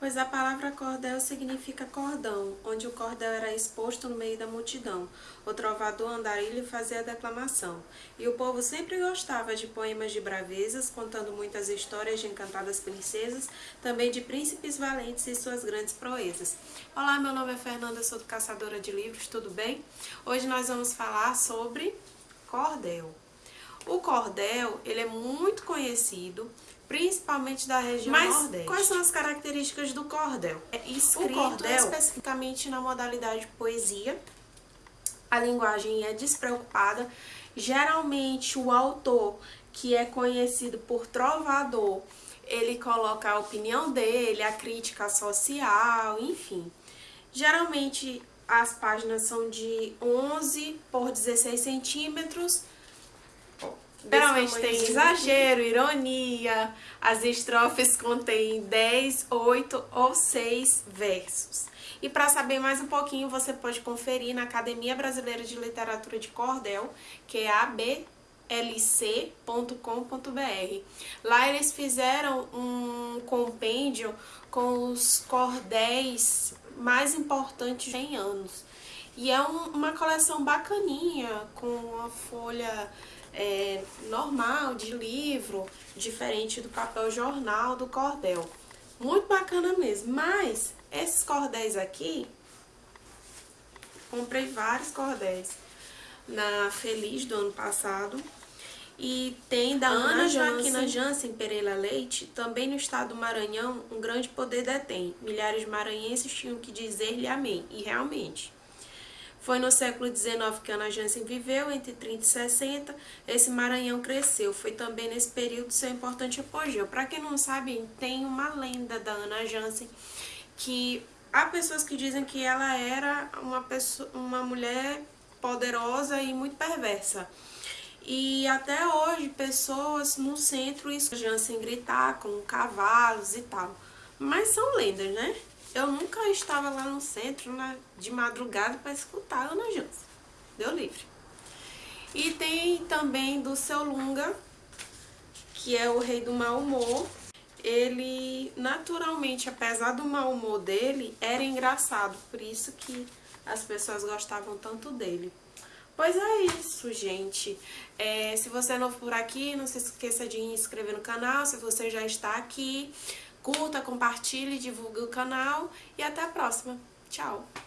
Pois a palavra cordel significa cordão, onde o cordel era exposto no meio da multidão. O trovador andarilho fazia a declamação. E o povo sempre gostava de poemas de bravezas, contando muitas histórias de encantadas princesas, também de príncipes valentes e suas grandes proezas. Olá, meu nome é Fernanda, sou do Caçadora de Livros, tudo bem? Hoje nós vamos falar sobre cordel. O cordel, ele é muito conhecido, principalmente da região Mas Nordeste. quais são as características do cordel? É escrito o cordel, especificamente na modalidade poesia. A linguagem é despreocupada. Geralmente o autor, que é conhecido por trovador, ele coloca a opinião dele, a crítica social, enfim. Geralmente as páginas são de 11 por 16 centímetros, Geralmente tem exagero, ironia, as estrofes contêm 10, 8 ou 6 versos. E para saber mais um pouquinho, você pode conferir na Academia Brasileira de Literatura de Cordel, que é ablc.com.br. Lá eles fizeram um compêndio com os cordéis mais importantes em anos. E é um, uma coleção bacaninha, com uma folha é, normal, de livro, diferente do papel jornal do cordel. Muito bacana mesmo, mas esses cordéis aqui, comprei vários cordéis na Feliz do ano passado. E tem da Ana, Ana Joaquina Jansen Pereira Leite, também no estado do Maranhão, um grande poder detém. Milhares de maranhenses tinham que dizer-lhe amém. E realmente, foi no século XIX que Ana Jansen viveu, entre 30 e 60, esse Maranhão cresceu. Foi também nesse período seu importante apogeu. Para quem não sabe, tem uma lenda da Ana Jansen que há pessoas que dizem que ela era uma, pessoa, uma mulher poderosa e muito perversa. E até hoje, pessoas no centro escutam Jansen gritar com cavalos e tal. Mas são lendas, né? Eu nunca estava lá no centro na, de madrugada para escutar Ana Jansen. Deu livre. E tem também do Seu Lunga, que é o rei do mau humor. Ele, naturalmente, apesar do mau humor dele, era engraçado. Por isso que as pessoas gostavam tanto dele. Pois é isso, gente. É, se você é novo por aqui, não se esqueça de inscrever no canal. Se você já está aqui, Curta, compartilhe, divulgue o canal e até a próxima. Tchau!